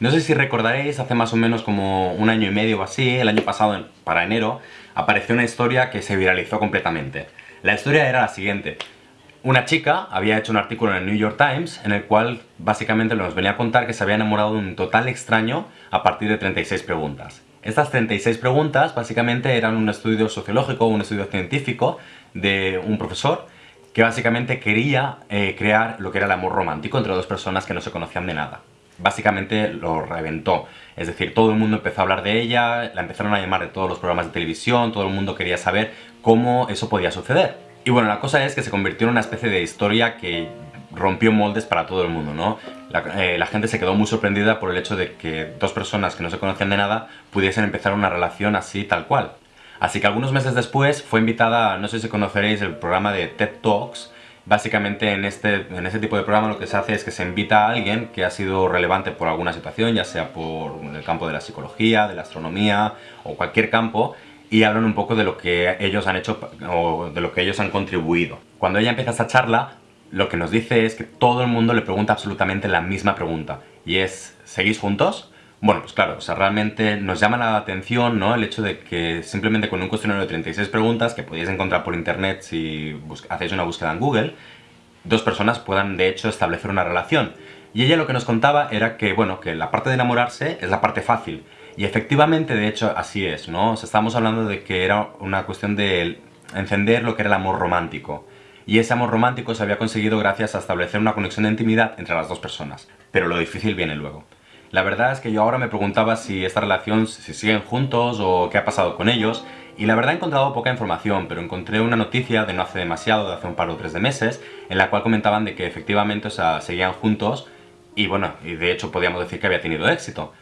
No sé si recordaréis, hace más o menos como un año y medio o así, el año pasado, para enero, apareció una historia que se viralizó completamente. La historia era la siguiente. Una chica había hecho un artículo en el New York Times en el cual básicamente nos venía a contar que se había enamorado de un total extraño a partir de 36 preguntas. Estas 36 preguntas básicamente eran un estudio sociológico, un estudio científico de un profesor que básicamente quería eh, crear lo que era el amor romántico entre dos personas que no se conocían de nada básicamente lo reventó. Es decir, todo el mundo empezó a hablar de ella, la empezaron a llamar de todos los programas de televisión, todo el mundo quería saber cómo eso podía suceder. Y bueno, la cosa es que se convirtió en una especie de historia que rompió moldes para todo el mundo, ¿no? La, eh, gente se quedó muy sorprendida por el hecho de que dos personas que no se conocían de nada pudiesen empezar una relación así tal cual. Así que algunos meses después fue invitada, no sé si conoceréis el programa de TED Talks, Básicamente en este, en este tipo de programa lo que se hace es que se invita a alguien que ha sido relevante por alguna situación, ya sea por el campo de la psicología, de la astronomía o cualquier campo, y hablan un poco de lo que ellos han hecho o de lo que ellos han contribuido. Cuando ella empieza esta charla, lo que nos dice es que todo el mundo le pregunta absolutamente la misma pregunta, y es ¿seguís juntos? Bueno, pues claro, o realmente nos llama la atención ¿no? el hecho de que simplemente con un cuestionario de 36 preguntas que podéis encontrar por internet si hacéis una búsqueda en Google, dos personas puedan de hecho establecer una relación. Y ella lo que nos contaba era que, bueno, que la parte de enamorarse es la parte fácil. Y efectivamente, de hecho, así es, ¿no? O sea, estamos hablando de que era una cuestión de encender lo que era el amor romántico. Y ese amor romántico se había conseguido gracias a establecer una conexión de intimidad entre las dos personas. Pero lo difícil viene luego. La verdad es que yo ahora me preguntaba si esta relación, si siguen juntos o qué ha pasado con ellos, y la verdad he encontrado poca información, pero encontré una noticia de no hace demasiado, de hace un par o tres de meses, en la cual comentaban de que efectivamente o sea, seguían juntos, y bueno, y de hecho podíamos decir que había tenido éxito.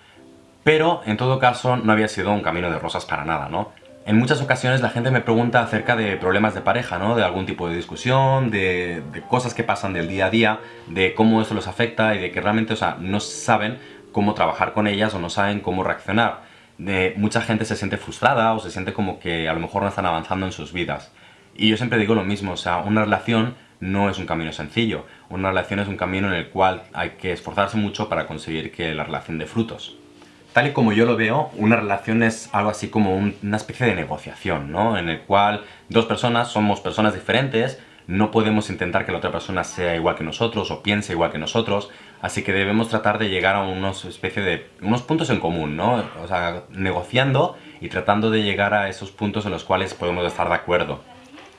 Pero, en todo caso, no había sido un camino de rosas para nada, ¿no? En muchas ocasiones la gente me pregunta acerca de problemas de pareja, ¿no? De algún tipo de discusión, de, de cosas que pasan del día a día, de cómo eso los afecta y de que realmente, o sea, no saben cómo trabajar con ellas o no saben cómo reaccionar. De, mucha gente se siente frustrada o se siente como que a lo mejor no están avanzando en sus vidas. Y yo siempre digo lo mismo, o sea, una relación no es un camino sencillo. Una relación es un camino en el cual hay que esforzarse mucho para conseguir que la relación dé frutos. Tal y como yo lo veo, una relación es algo así como una especie de negociación, ¿no? En el cual dos personas somos personas diferentes, no podemos intentar que la otra persona sea igual que nosotros o piense igual que nosotros, así que debemos tratar de llegar a unos especie de unos puntos en común, ¿no? O sea, negociando y tratando de llegar a esos puntos en los cuales podemos estar de acuerdo.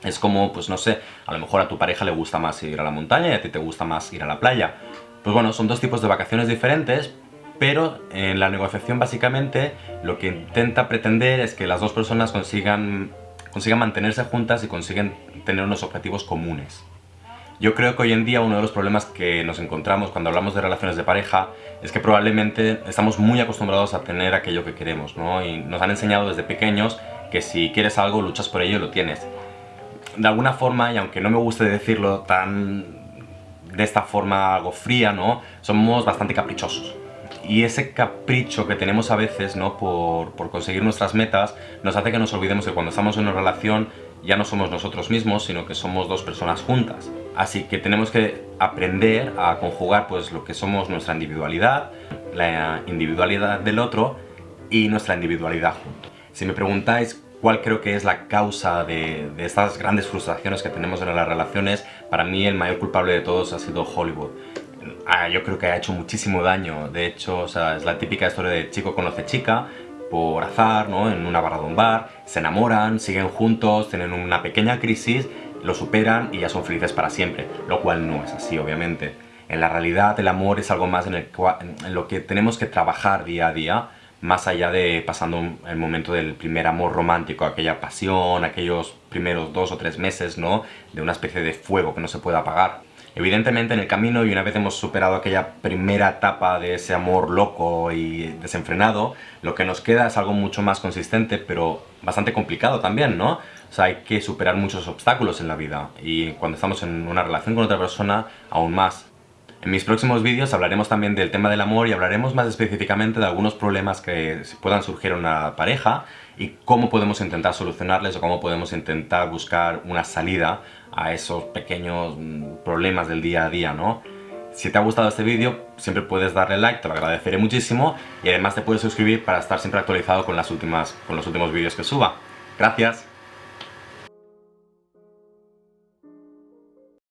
Es como, pues no sé, a lo mejor a tu pareja le gusta más ir a la montaña y a ti te gusta más ir a la playa. Pues bueno, son dos tipos de vacaciones diferentes, pero en la negociación básicamente lo que intenta pretender es que las dos personas consigan consigan mantenerse juntas y consiguen tener unos objetivos comunes. Yo creo que hoy en día uno de los problemas que nos encontramos cuando hablamos de relaciones de pareja es que probablemente estamos muy acostumbrados a tener aquello que queremos, ¿no? Y nos han enseñado desde pequeños que si quieres algo, luchas por ello y lo tienes. De alguna forma, y aunque no me guste decirlo tan de esta forma algo fría, ¿no? Somos bastante caprichosos y ese capricho que tenemos a veces ¿no? por, por, conseguir nuestras metas nos hace que nos olvidemos que cuando estamos en una relación ya no somos nosotros mismos, sino que somos dos personas juntas. Así que tenemos que aprender a conjugar pues, lo que somos nuestra individualidad, la individualidad del otro y nuestra individualidad juntos. Si me preguntáis cuál creo que es la causa de, estas grandes frustraciones que tenemos en las relaciones, para mí el mayor culpable de todos ha sido Hollywood. Ah, yo creo que ha hecho muchísimo daño. De hecho, es la típica historia de chico conoce chica, por azar, ¿no? En una barra de un bar, se enamoran, siguen juntos, tienen una pequeña crisis, lo superan y ya son felices para siempre. Lo cual no es así, obviamente. En la realidad, el amor es algo más en, el en lo que tenemos que trabajar día a día, más allá de pasando el momento del primer amor romántico, aquella pasión, aquellos primeros dos o tres meses, ¿no? De una especie de fuego que no se puede apagar. Evidentemente en el camino y una vez hemos superado aquella primera etapa de ese amor loco y desenfrenado, lo que nos queda es algo mucho más consistente, pero bastante complicado también, ¿no? O sea, hay que superar muchos obstáculos en la vida y cuando estamos en una relación con otra persona, aún más. En mis próximos vídeos hablaremos también del tema del amor y hablaremos más específicamente de algunos problemas que puedan surgir en una pareja y cómo podemos intentar solucionarles o cómo podemos intentar buscar una salida a esos pequeños mm, problemas del día a día, ¿no? Si te ha gustado este vídeo, siempre puedes darle like, te lo agradeceré muchísimo y además te puedes suscribir para estar siempre actualizado con, las últimas, con los últimos vídeos que suba. Gracias.